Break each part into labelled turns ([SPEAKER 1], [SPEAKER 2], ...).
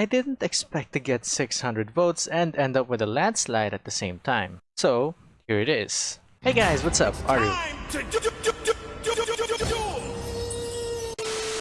[SPEAKER 1] I didn't expect to get 600 votes and end up with a landslide at the same time. So, here it is. Hey guys, what's up? Aru.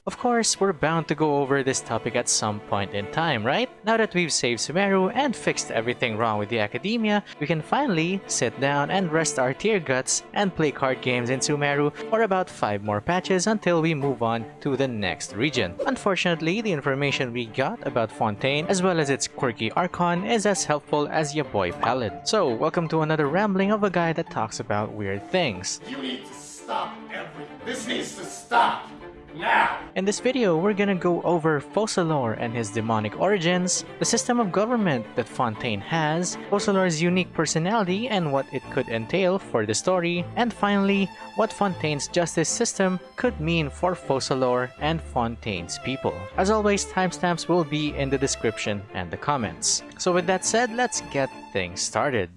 [SPEAKER 1] Of course, we're bound to go over this topic at some point in time, right? Now that we've saved Sumeru and fixed everything wrong with the Academia, we can finally sit down and rest our tear guts and play card games in Sumeru for about 5 more patches until we move on to the next region. Unfortunately, the information we got about Fontaine as well as its quirky Archon is as helpful as your boy Paladin. So, welcome to another rambling of a guy that talks about weird things.
[SPEAKER 2] You need to stop everything. This needs to stop. Now!
[SPEAKER 1] In this video, we're gonna go over Focalors and his demonic origins, the system of government that Fontaine has, Focalors' unique personality and what it could entail for the story, and finally, what Fontaine's justice system could mean for Focalors and Fontaine's people. As always, timestamps will be in the description and the comments. So with that said, let's get things started.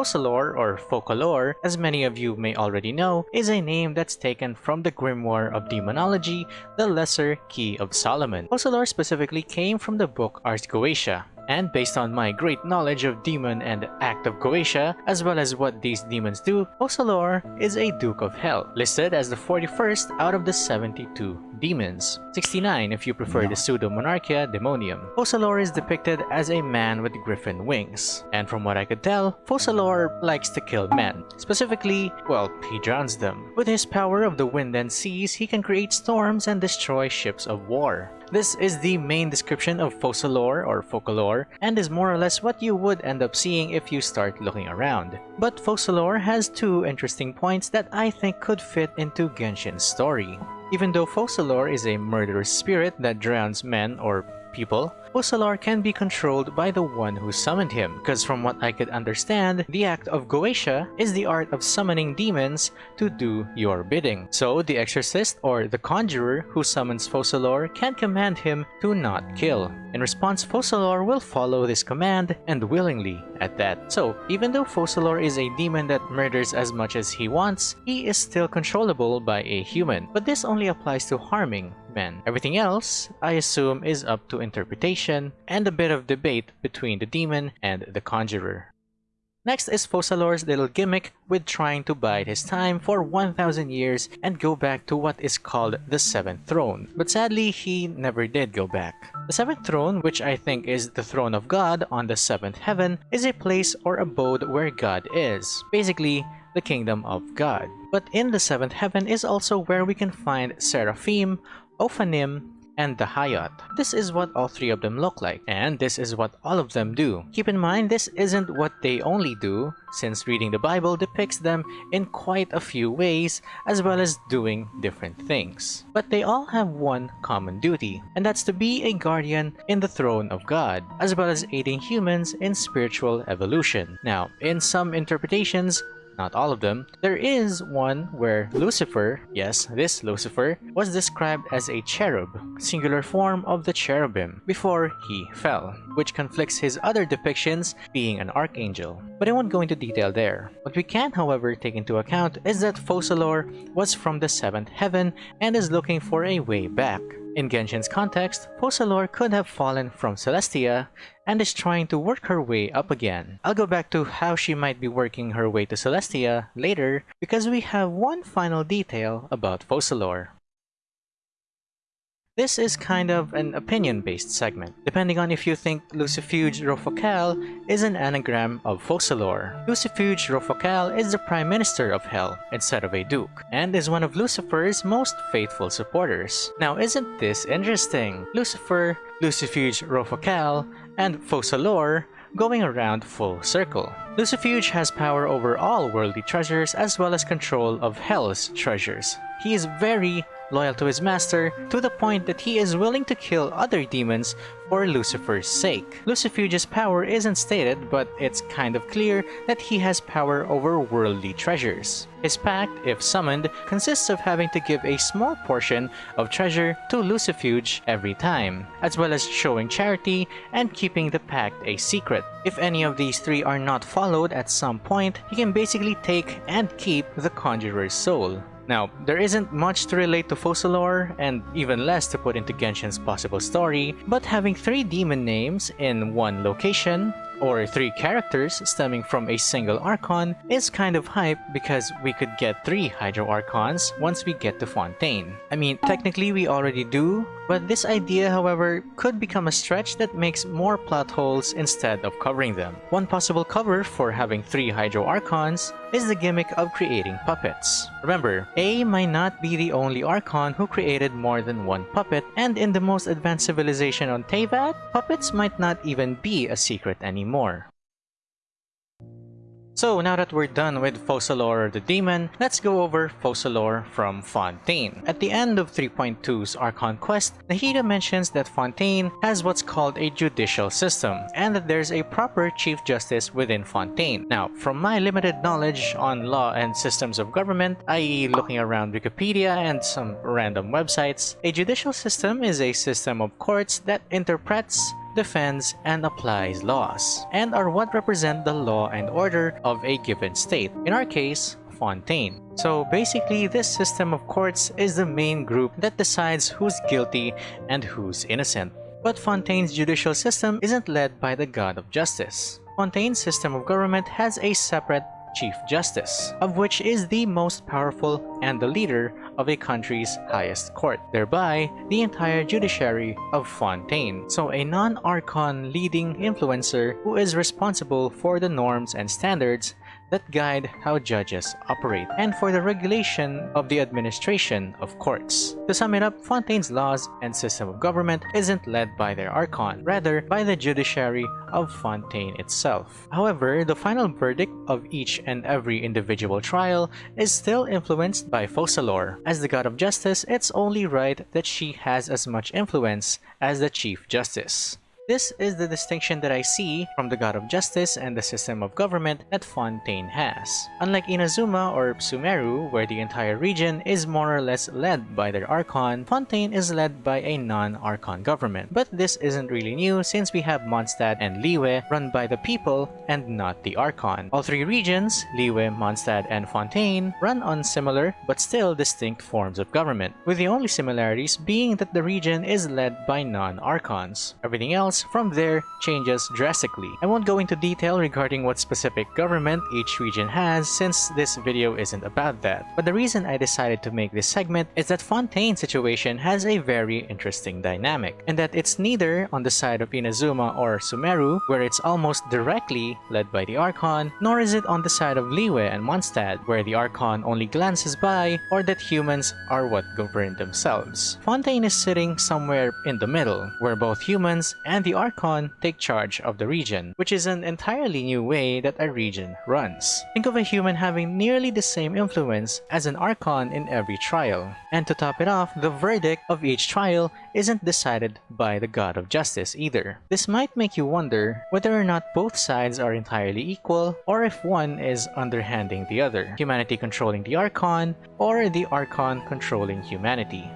[SPEAKER 1] Focalors, or Focalor, as many of you may already know, is a name that's taken from the grimoire of demonology, the Lesser Key of Solomon. Focalors specifically came from the book Ars Goetia, and based on my great knowledge of demon and act of Goetia, as well as what these demons do, Focalors is a Duke of Hell, listed as the 41st out of the 72 demons. 69 if you prefer the pseudo-monarchia demonium. Focalors is depicted as a man with griffin wings. And from what I could tell, Focalors likes to kill men. Specifically, well, he drowns them. With his power of the wind and seas, he can create storms and destroy ships of war. This is the main description of Focalors or focalore and is more or less what you would end up seeing if you start looking around. But Focalors has two interesting points that I think could fit into Genshin's story. Even though Focalors is a murderous spirit that drowns men or people, Focalors can be controlled by the one who summoned him, because from what I could understand, the act of Goetia is the art of summoning demons to do your bidding. So the exorcist or the conjurer who summons Focalors can command him to not kill. In response, Focalors will follow this command, and willingly at that. So even though Focalors is a demon that murders as much as he wants, he is still controllable by a human. But this only applies to harming men. Everything else, I assume, is up to interpretation and a bit of debate between the demon and the conjurer. Next is Focalors' little gimmick with trying to bide his time for 1000 years and go back to what is called the 7th throne. But sadly, he never did go back. The 7th throne, which I think is the throne of God on the 7th heaven, is a place or abode where God is. Basically, the kingdom of God. But in the 7th heaven is also where we can find Seraphim, Ophanim, and the Hayat. This is what all three of them look like, and this is what all of them do. Keep in mind, this isn't what they only do, since reading the Bible depicts them in quite a few ways, as well as doing different things. But they all have one common duty, and that's to be a guardian in the throne of God, as well as aiding humans in spiritual evolution. Now, in some interpretations, not all of them, there is one where Lucifer, yes, this Lucifer, was described as a cherub, singular form of the cherubim, before he fell, which conflicts his other depictions being an archangel. But I won't go into detail there. What we can, however, take into account is that Focalors was from the 7th heaven and is looking for a way back. In Genshin's context, Focalors could have fallen from Celestia and is trying to work her way up again. I'll go back to how she might be working her way to Celestia later because we have one final detail about Focalors. This is kind of an opinion-based segment, depending on if you think Lucifuge Rofocal is an anagram of Focalors. Lucifuge Rofocal is the Prime Minister of Hell instead of a Duke, and is one of Lucifer's most faithful supporters. Now isn't this interesting? Lucifer, Lucifuge Rofocal, and Focalors going around full circle. Lucifuge has power over all worldly treasures as well as control of Hell's treasures. He is very loyal to his master to the point that he is willing to kill other demons for Lucifer's sake. Lucifuge's power isn't stated, but it's kind of clear that he has power over worldly treasures. His pact, if summoned, consists of having to give a small portion of treasure to Lucifuge every time, as well as showing charity and keeping the pact a secret. If any of these three are not followed at some point, he can basically take and keep the Conjurer's soul. Now, there isn't much to relate to Focalors, and even less to put into Genshin's possible story, but having three demon names in one location or three characters stemming from a single Archon is kind of hype because we could get three Hydro Archons once we get to Fontaine. I mean, technically we already do, but this idea, however, could become a stretch that makes more plot holes instead of covering them. One possible cover for having three Hydro Archons is the gimmick of creating puppets. Remember, Ei might not be the only Archon who created more than one puppet, and in the most advanced civilization on Teyvat, puppets might not even be a secret anymore. So now that we're done with Focalors the Demon, let's go over Focalors from Fontaine. At the end of 3.2's Archon Quest, Nahida mentions that Fontaine has what's called a judicial system, and that there's a proper Chief Justice within Fontaine. Now, from my limited knowledge on law and systems of government, i.e. looking around Wikipedia and some random websites, a judicial system is a system of courts that interprets defends, and applies laws, and are what represent the law and order of a given state, in our case, Fontaine. So basically, this system of courts is the main group that decides who's guilty and who's innocent. But Fontaine's judicial system isn't led by the god of justice. Fontaine's system of government has a separate Chief Justice, of which is the most powerful and the leader of a country's highest court, thereby the entire judiciary of Fontaine. So a non-Archon leading influencer who is responsible for the norms and standards that guide how judges operate, and for the regulation of the administration of courts. To sum it up, Fontaine's laws and system of government isn't led by their archon, rather by the judiciary of Fontaine itself. However, the final verdict of each and every individual trial is still influenced by Focalors. As the god of justice, it's only right that she has as much influence as the chief justice. This is the distinction that I see from the God of Justice and the system of government that Fontaine has. Unlike Inazuma or Sumeru, where the entire region is more or less led by their Archon, Fontaine is led by a non-Archon government. But this isn't really new since we have Mondstadt and Liyue run by the people and not the Archon. All three regions, Liyue, Mondstadt, and Fontaine, run on similar but still distinct forms of government, with the only similarities being that the region is led by non-Archons. Everything else from there changes drastically. I won't go into detail regarding what specific government each region has since this video isn't about that. But the reason I decided to make this segment is that Fontaine's situation has a very interesting dynamic, and that it's neither on the side of Inazuma or Sumeru, where it's almost directly led by the Archon, nor is it on the side of Liyue and Mondstadt, where the Archon only glances by, or that humans are what govern themselves. Fontaine is sitting somewhere in the middle, where both humans and the the Archon take charge of the region, which is an entirely new way that a region runs. Think of a human having nearly the same influence as an Archon in every trial. And to top it off, the verdict of each trial isn't decided by the God of Justice either. This might make you wonder whether or not both sides are entirely equal, or if one is underhanding the other, humanity controlling the Archon, or the Archon controlling humanity.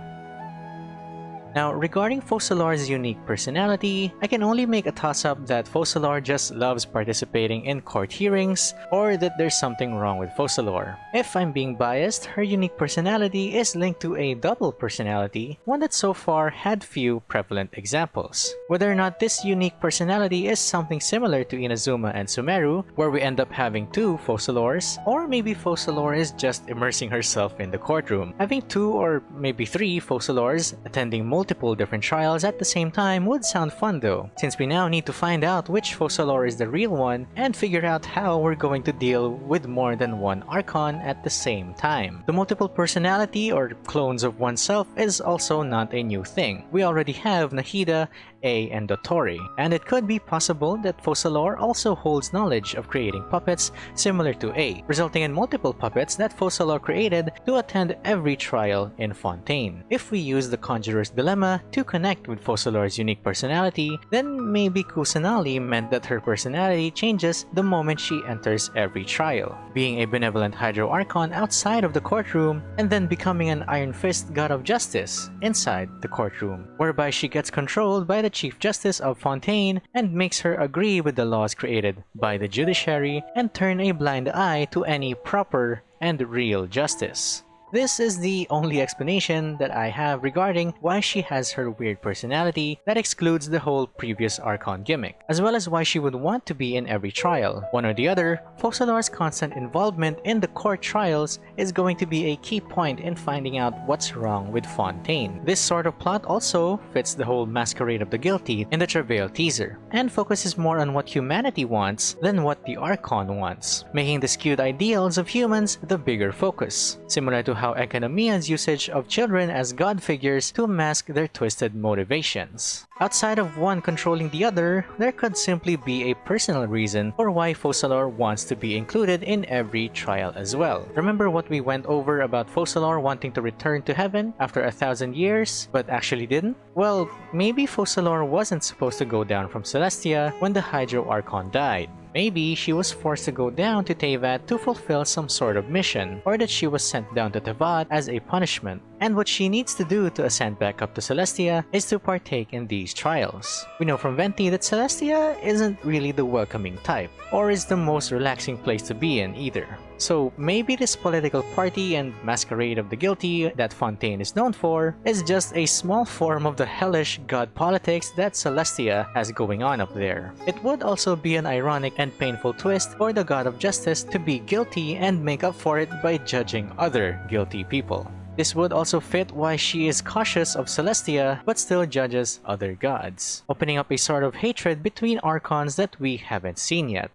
[SPEAKER 1] Now, regarding Focalors' unique personality, I can only make a toss-up that Focalors just loves participating in court hearings, or that there's something wrong with Focalors. If I'm being biased, her unique personality is linked to a double personality, one that so far had few prevalent examples. Whether or not this unique personality is something similar to Inazuma and Sumeru, where we end up having two Focalors, or maybe Focalors is just immersing herself in the courtroom. Having two or maybe three Focalors attending multiple multiple different trials at the same time would sound fun though, since we now need to find out which Focalors is the real one and figure out how we're going to deal with more than one Archon at the same time. The multiple personality or clones of oneself is also not a new thing. We already have Nahida Ei and Dottore, and it could be possible that Focalors also holds knowledge of creating puppets similar to Ei, resulting in multiple puppets that Focalors created to attend every trial in Fontaine. If we use the Conjurer's Dilemma to connect with Focalors' unique personality, then maybe Kusanali meant that her personality changes the moment she enters every trial, being a benevolent Hydro Archon outside of the courtroom and then becoming an Iron Fist God of Justice inside the courtroom, whereby she gets controlled by the Chief Justice of Fontaine and makes her agree with the laws created by the judiciary and turn a blind eye to any proper and real justice. This is the only explanation that I have regarding why she has her weird personality that excludes the whole previous Archon gimmick, as well as why she would want to be in every trial. One or the other, Focalor's constant involvement in the court trials is going to be a key point in finding out what's wrong with Fontaine. This sort of plot also fits the whole Masquerade of the Guilty in the Travail teaser, and focuses more on what humanity wants than what the Archon wants, making the skewed ideals of humans the bigger focus, similar to Enkanomiya's usage of children as god figures to mask their twisted motivations. Outside of one controlling the other, there could simply be a personal reason for why Focalor wants to be included in every trial as well. Remember what we went over about Focalor wanting to return to heaven after a thousand years, but actually didn't? Well, maybe Focalor wasn't supposed to go down from Celestia when the Hydro Archon died. Maybe she was forced to go down to Teyvat to fulfill some sort of mission, or that she was sent down to Teyvat as a punishment. And what she needs to do to ascend back up to Celestia is to partake in these trials. We know from Venti that Celestia isn't really the welcoming type, or is the most relaxing place to be in either. So maybe this political party and masquerade of the guilty that Fontaine is known for is just a small form of the hellish god politics that Celestia has going on up there. It would also be an ironic and painful twist for the god of justice to be guilty and make up for it by judging other guilty people. This would also fit why she is cautious of Celestia but still judges other gods, opening up a sort of hatred between Archons that we haven't seen yet.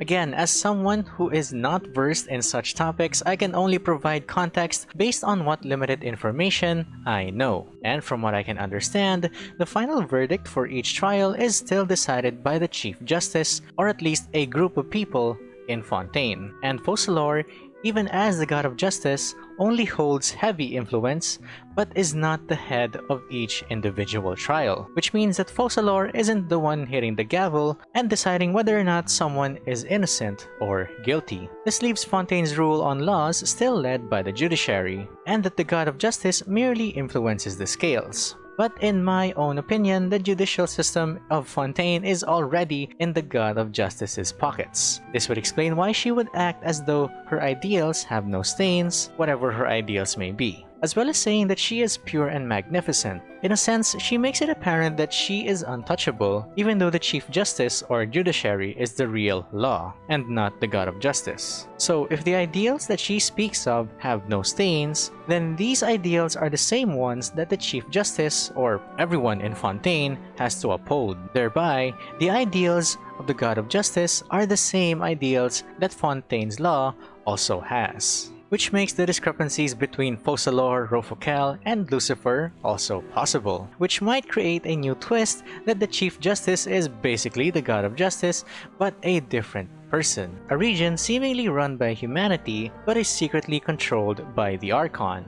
[SPEAKER 1] Again, as someone who is not versed in such topics, I can only provide context based on what limited information I know. And from what I can understand, the final verdict for each trial is still decided by the Chief Justice, or at least a group of people in Fontaine. And Focalor even as the god of justice, only holds heavy influence, but is not the head of each individual trial, which means that Focalor isn't the one hitting the gavel and deciding whether or not someone is innocent or guilty. This leaves Fontaine's rule on laws still led by the judiciary, and that the god of justice merely influences the scales. But in my own opinion, the judicial system of Fontaine is already in the God of Justice's pockets. This would explain why she would act as though her ideals have no stains, whatever her ideals may be as well as saying that she is pure and magnificent. In a sense, she makes it apparent that she is untouchable, even though the Chief Justice or Judiciary is the real law, and not the God of Justice. So if the ideals that she speaks of have no stains, then these ideals are the same ones that the Chief Justice, or everyone in Fontaine, has to uphold. Thereby, the ideals of the God of Justice are the same ideals that Fontaine's law also has which makes the discrepancies between Focalor, Rofocal, and Lucifer also possible, which might create a new twist that the Chief Justice is basically the God of Justice, but a different person, a region seemingly run by humanity but is secretly controlled by the Archon.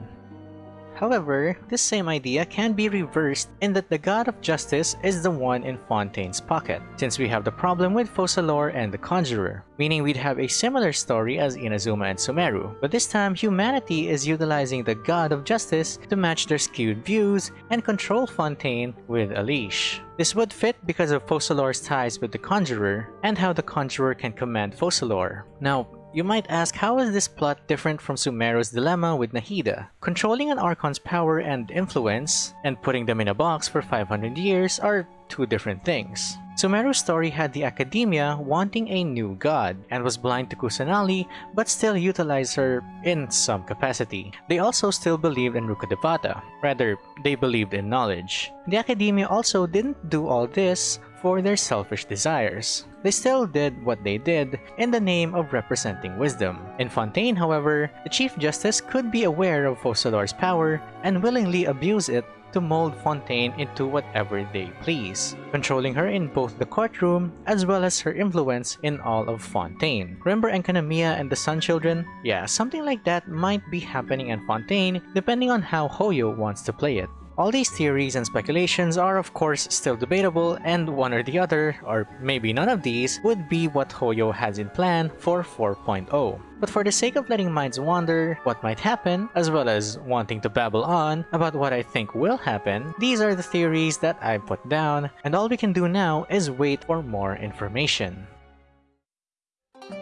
[SPEAKER 1] However, this same idea can be reversed in that the god of justice is the one in Fontaine's pocket, since we have the problem with Focalor and the Conjurer, meaning we'd have a similar story as Inazuma and Sumeru, but this time humanity is utilizing the god of justice to match their skewed views and control Fontaine with a leash. This would fit because of Focalor's ties with the Conjurer, and how the Conjurer can command Focalor. Now, you might ask how is this plot different from Sumeru's dilemma with Nahida? Controlling an Archon's power and influence, and putting them in a box for 500 years are two different things. Sumeru's story had the Academia wanting a new god, and was blind to Kusanali but still utilized her in some capacity. They also still believed in Rukkhadevata, rather, they believed in knowledge. The Academia also didn't do all this for their selfish desires. They still did what they did in the name of representing wisdom. In Fontaine, however, the Chief Justice could be aware of Focalor's power and willingly abuse it to mold Fontaine into whatever they please, controlling her in both the courtroom as well as her influence in all of Fontaine. Remember Enkanomiya and the Sun Children? Yeah, something like that might be happening in Fontaine depending on how Hoyo wants to play it. All these theories and speculations are of course still debatable and one or the other, or maybe none of these, would be what Hoyo has in plan for 4.0. But for the sake of letting minds wander what might happen, as well as wanting to babble on about what I think will happen, these are the theories that I put down, and all we can do now is wait for more information.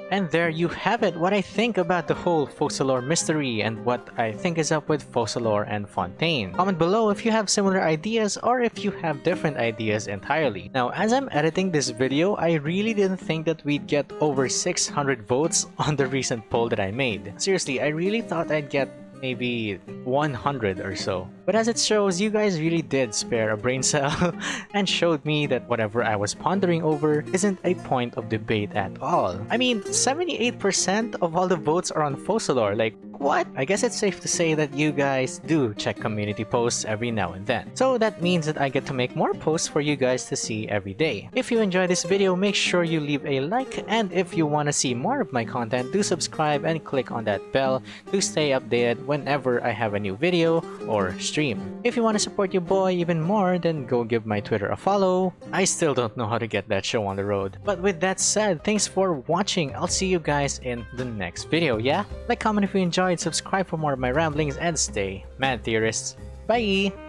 [SPEAKER 1] And there you have it, what I think about the whole Focalors mystery and what I think is up with Focalors and Fontaine. Comment below if you have similar ideas or if you have different ideas entirely. Now, as I'm editing this video, I really didn't think that we'd get over 600 votes on the recent poll that I made. Seriously, I really thought I'd get maybe 100 or so. But as it shows, you guys really did spare a brain cell and showed me that whatever I was pondering over isn't a point of debate at all. I mean, 78% of all the votes are on Focalors, like what? I guess it's safe to say that you guys do check community posts every now and then. So that means that I get to make more posts for you guys to see every day. If you enjoyed this video, make sure you leave a like and if you want to see more of my content, do subscribe and click on that bell to stay updated whenever I have a new video or stream. If you want to support your boy even more, then go give my Twitter a follow. I still don't know how to get that show on the road. But with that said, thanks for watching. I'll see you guys in the next video, yeah? Like, comment if you enjoyed, subscribe for more of my ramblings, and stay mad theorists. Bye!